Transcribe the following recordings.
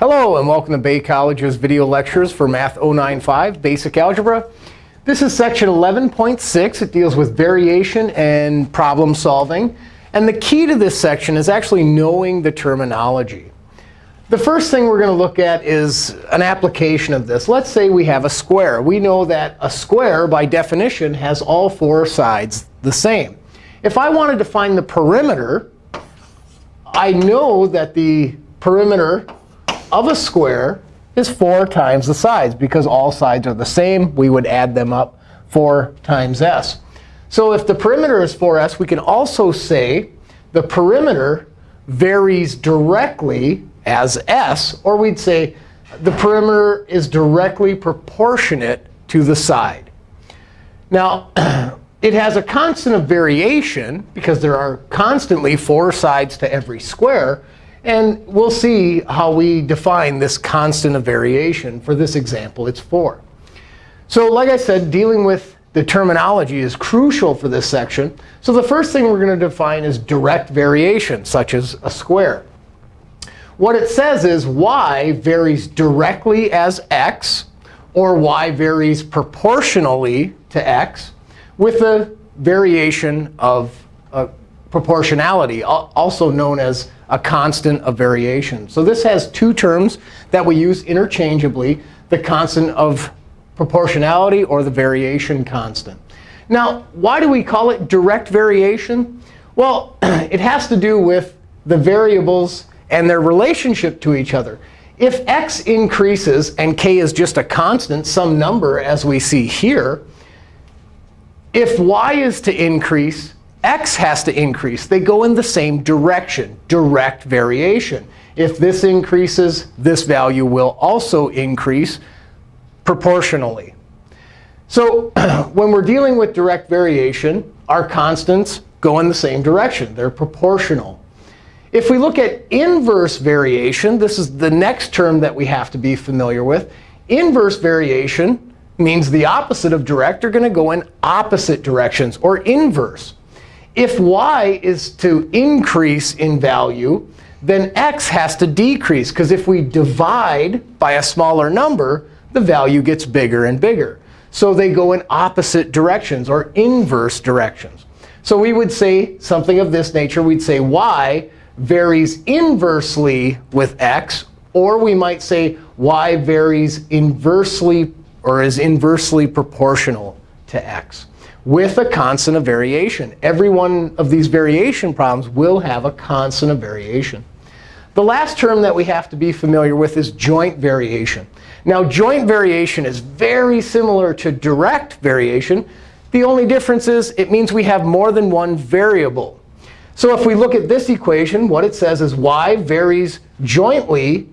Hello, and welcome to Bay College's video lectures for Math 095 Basic Algebra. This is section 11.6. It deals with variation and problem solving. And the key to this section is actually knowing the terminology. The first thing we're going to look at is an application of this. Let's say we have a square. We know that a square, by definition, has all four sides the same. If I wanted to find the perimeter, I know that the perimeter of a square is 4 times the sides. Because all sides are the same, we would add them up 4 times s. So if the perimeter is 4s, we can also say the perimeter varies directly as s. Or we'd say the perimeter is directly proportionate to the side. Now, it has a constant of variation, because there are constantly four sides to every square. And we'll see how we define this constant of variation. For this example, it's 4. So like I said, dealing with the terminology is crucial for this section. So the first thing we're going to define is direct variation, such as a square. What it says is y varies directly as x, or y varies proportionally to x, with a variation of uh, proportionality, also known as a constant of variation. So this has two terms that we use interchangeably, the constant of proportionality or the variation constant. Now, why do we call it direct variation? Well, it has to do with the variables and their relationship to each other. If x increases and k is just a constant, some number as we see here, if y is to increase, x has to increase. They go in the same direction, direct variation. If this increases, this value will also increase proportionally. So when we're dealing with direct variation, our constants go in the same direction. They're proportional. If we look at inverse variation, this is the next term that we have to be familiar with. Inverse variation means the opposite of direct are going to go in opposite directions, or inverse. If y is to increase in value, then x has to decrease. Because if we divide by a smaller number, the value gets bigger and bigger. So they go in opposite directions, or inverse directions. So we would say something of this nature. We'd say y varies inversely with x. Or we might say y varies inversely or is inversely proportional to x with a constant of variation. Every one of these variation problems will have a constant of variation. The last term that we have to be familiar with is joint variation. Now, joint variation is very similar to direct variation. The only difference is it means we have more than one variable. So if we look at this equation, what it says is y varies jointly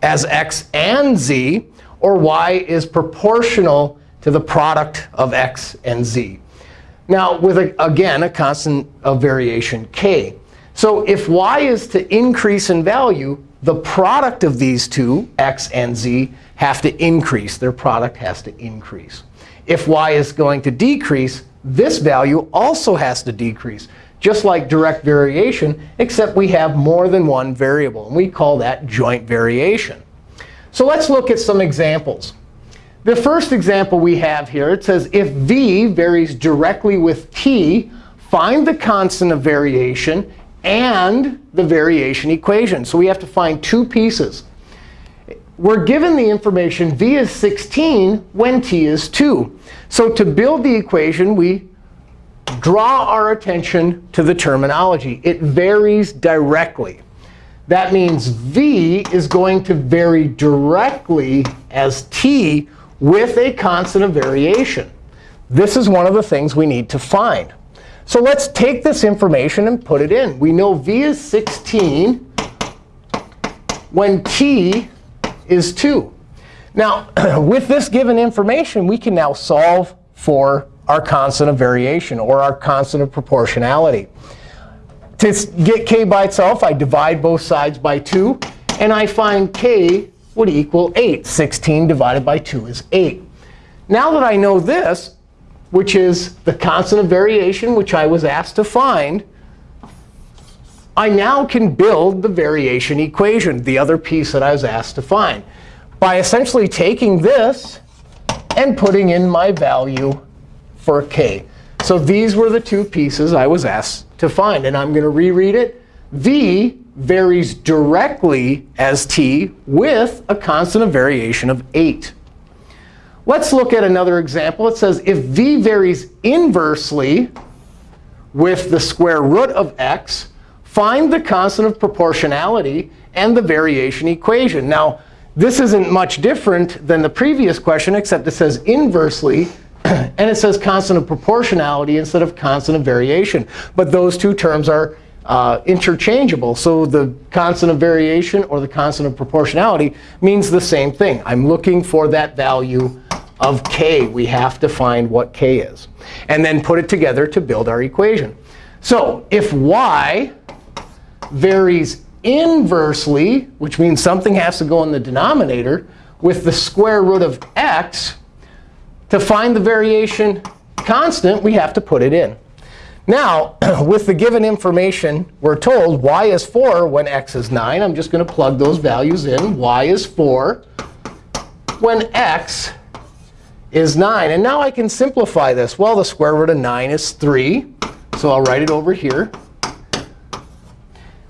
as x and z, or y is proportional to the product of x and z. Now, with, a, again, a constant of variation k. So if y is to increase in value, the product of these two, x and z, have to increase. Their product has to increase. If y is going to decrease, this value also has to decrease, just like direct variation, except we have more than one variable. And we call that joint variation. So let's look at some examples. The first example we have here, it says if v varies directly with t, find the constant of variation and the variation equation. So we have to find two pieces. We're given the information v is 16 when t is 2. So to build the equation, we draw our attention to the terminology. It varies directly. That means v is going to vary directly as t with a constant of variation. This is one of the things we need to find. So let's take this information and put it in. We know v is 16 when t is 2. Now, with this given information, we can now solve for our constant of variation, or our constant of proportionality. To get k by itself, I divide both sides by 2. And I find k would equal 8. 16 divided by 2 is 8. Now that I know this, which is the constant of variation which I was asked to find, I now can build the variation equation, the other piece that I was asked to find, by essentially taking this and putting in my value for k. So these were the two pieces I was asked to find. And I'm going to reread it. v varies directly as t with a constant of variation of 8. Let's look at another example. It says if v varies inversely with the square root of x, find the constant of proportionality and the variation equation. Now, this isn't much different than the previous question, except it says inversely. and it says constant of proportionality instead of constant of variation. But those two terms are uh, interchangeable. So the constant of variation or the constant of proportionality means the same thing. I'm looking for that value of k. We have to find what k is. And then put it together to build our equation. So if y varies inversely, which means something has to go in the denominator, with the square root of x, to find the variation constant, we have to put it in. Now, with the given information, we're told y is 4 when x is 9. I'm just going to plug those values in. y is 4 when x is 9. And now I can simplify this. Well, the square root of 9 is 3. So I'll write it over here.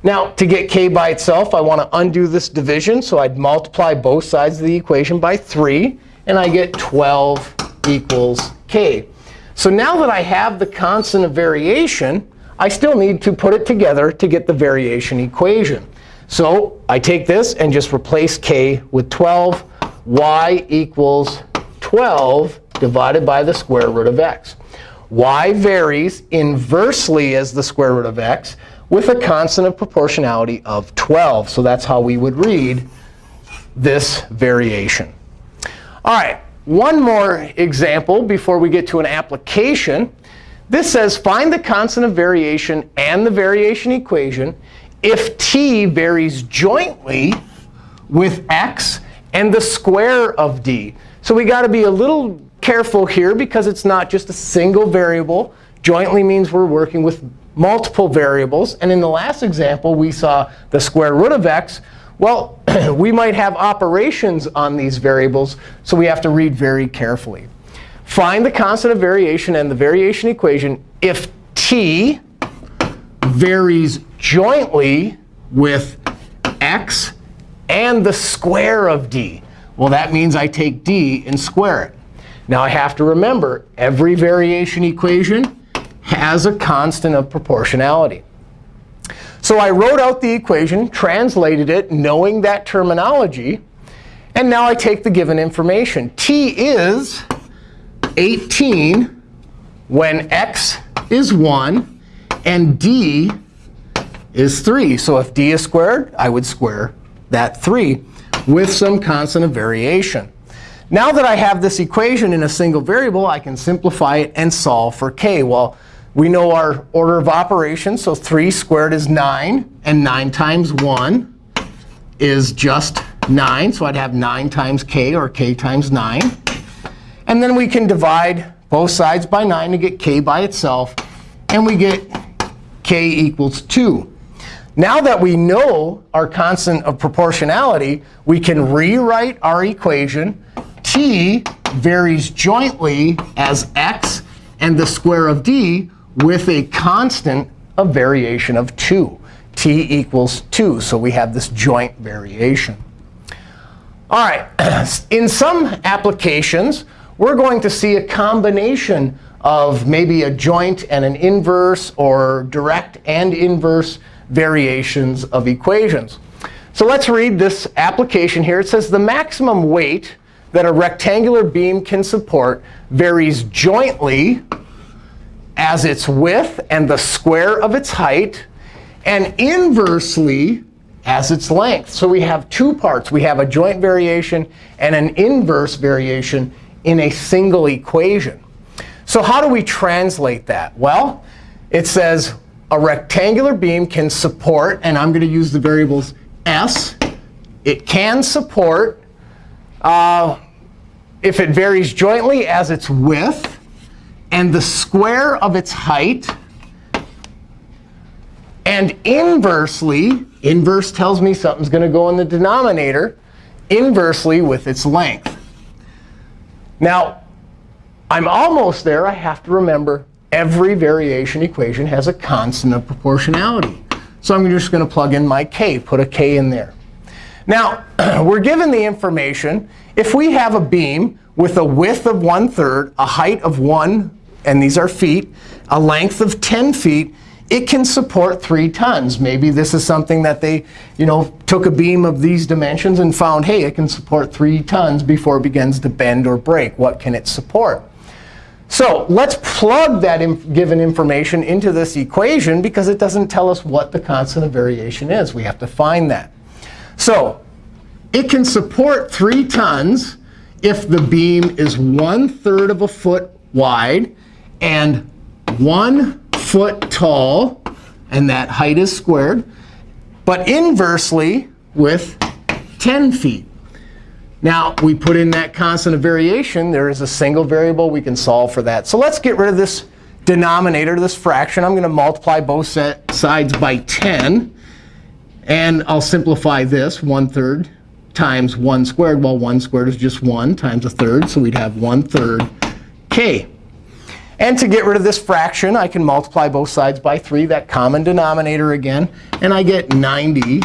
Now, to get k by itself, I want to undo this division. So I'd multiply both sides of the equation by 3. And I get 12 equals k. So now that I have the constant of variation, I still need to put it together to get the variation equation. So I take this and just replace k with 12. y equals 12 divided by the square root of x. y varies inversely as the square root of x with a constant of proportionality of 12. So that's how we would read this variation. All right, one more example before we get to an application. This says find the constant of variation and the variation equation if t varies jointly with x and the square of d. So we got to be a little careful here because it's not just a single variable. Jointly means we're working with multiple variables. And in the last example, we saw the square root of x. Well, we might have operations on these variables, so we have to read very carefully. Find the constant of variation and the variation equation if t varies jointly with x and the square of d. Well, that means I take d and square it. Now, I have to remember, every variation equation has a constant of proportionality. So I wrote out the equation, translated it, knowing that terminology. And now I take the given information. t is 18 when x is 1 and d is 3. So if d is squared, I would square that 3 with some constant of variation. Now that I have this equation in a single variable, I can simplify it and solve for k. Well, we know our order of operations. So 3 squared is 9. And 9 times 1 is just 9. So I'd have 9 times k, or k times 9. And then we can divide both sides by 9 to get k by itself. And we get k equals 2. Now that we know our constant of proportionality, we can rewrite our equation. t varies jointly as x and the square of d with a constant of variation of 2. t equals 2. So we have this joint variation. All right, in some applications, we're going to see a combination of maybe a joint and an inverse or direct and inverse variations of equations. So let's read this application here. It says the maximum weight that a rectangular beam can support varies jointly as its width and the square of its height, and inversely as its length. So we have two parts. We have a joint variation and an inverse variation in a single equation. So how do we translate that? Well, it says a rectangular beam can support, and I'm going to use the variables s. It can support, uh, if it varies jointly as its width, and the square of its height And inversely, inverse tells me something's going to go in the denominator, inversely with its length. Now, I'm almost there. I have to remember every variation equation has a constant of proportionality. So I'm just going to plug in my k, put a k in there. Now, we're given the information. If we have a beam with a width of 1 third, a height of 1, and these are feet, a length of 10 feet, it can support 3 tons. Maybe this is something that they you know, took a beam of these dimensions and found, hey, it can support 3 tons before it begins to bend or break. What can it support? So let's plug that inf given information into this equation, because it doesn't tell us what the constant of variation is. We have to find that. So it can support 3 tons if the beam is 1 third of a foot wide and 1 foot tall, and that height is squared, but inversely with 10 feet. Now, we put in that constant of variation. There is a single variable. We can solve for that. So let's get rid of this denominator, this fraction. I'm going to multiply both sides by 10. And I'll simplify this. 1 third times 1 squared. Well, 1 squared is just 1 times a third. So we'd have 1 third k. And to get rid of this fraction, I can multiply both sides by 3, that common denominator again. And I get 90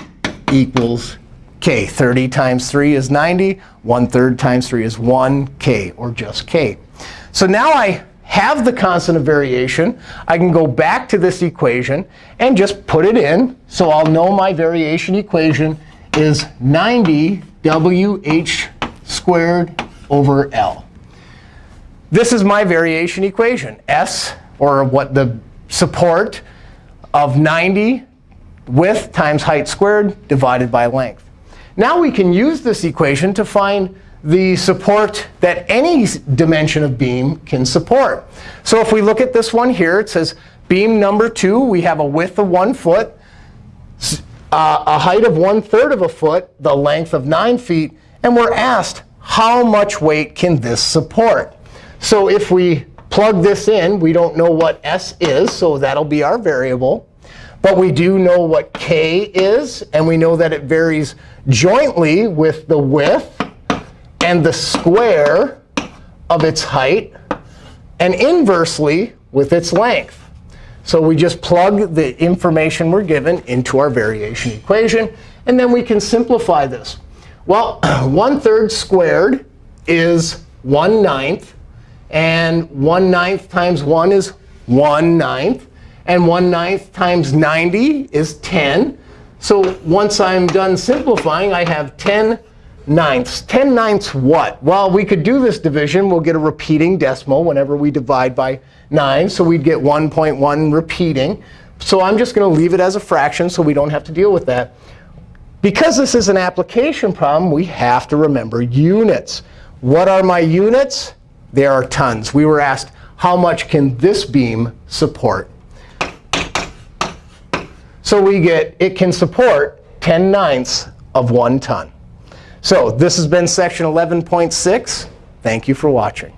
equals k. 30 times 3 is 90. 1 third times 3 is 1k, or just k. So now I have the constant of variation. I can go back to this equation and just put it in. So I'll know my variation equation is 90 WH squared over L. This is my variation equation. S, or what the support of 90 width times height squared divided by length. Now we can use this equation to find the support that any dimension of beam can support. So if we look at this one here, it says beam number 2, we have a width of 1 foot, uh, a height of 1 third of a foot, the length of 9 feet. And we're asked, how much weight can this support? So if we plug this in, we don't know what s is, so that'll be our variable. But we do know what k is, and we know that it varies jointly with the width and the square of its height, and inversely with its length. So we just plug the information we're given into our variation equation. And then we can simplify this. Well, 1 third squared is 1 ninth. And 1 ninth times 1 is 1 ninth. And 1 ninth times 90 is 10. So once I'm done simplifying, I have 10 ninths. 10 ninths what? Well, we could do this division. We'll get a repeating decimal whenever we divide by 9. So we'd get 1.1 repeating. So I'm just going to leave it as a fraction so we don't have to deal with that. Because this is an application problem, we have to remember units. What are my units? They are tons. We were asked, how much can this beam support? So we get, it can support 10 ninths of 1 ton. So this has been section 11.6. Thank you for watching.